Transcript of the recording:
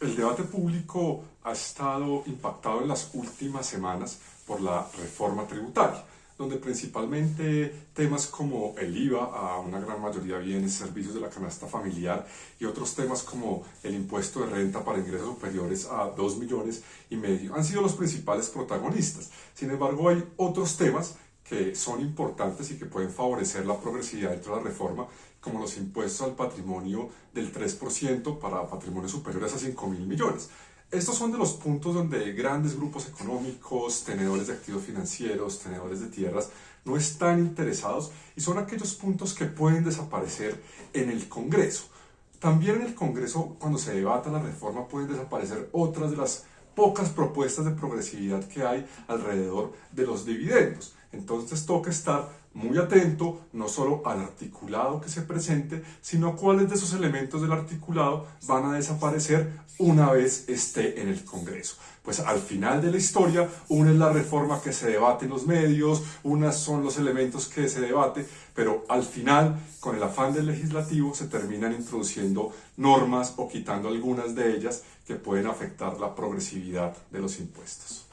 El debate público ha estado impactado en las últimas semanas por la reforma tributaria, donde principalmente temas como el IVA a una gran mayoría de bienes, servicios de la canasta familiar y otros temas como el impuesto de renta para ingresos superiores a 2 millones y medio han sido los principales protagonistas. Sin embargo, hay otros temas que son importantes y que pueden favorecer la progresividad dentro de la reforma, como los impuestos al patrimonio del 3% para patrimonios superiores a 5 mil millones. Estos son de los puntos donde grandes grupos económicos, tenedores de activos financieros, tenedores de tierras, no están interesados y son aquellos puntos que pueden desaparecer en el Congreso. También en el Congreso, cuando se debata la reforma, pueden desaparecer otras de las pocas propuestas de progresividad que hay alrededor de los dividendos. Entonces toca estar muy atento no solo al articulado que se presente, sino cuáles de esos elementos del articulado van a desaparecer una vez esté en el Congreso. Pues al final de la historia, una es la reforma que se debate en los medios, unas son los elementos que se debate, pero al final, con el afán del legislativo, se terminan introduciendo normas o quitando algunas de ellas que pueden afectar la progresividad de los impuestos.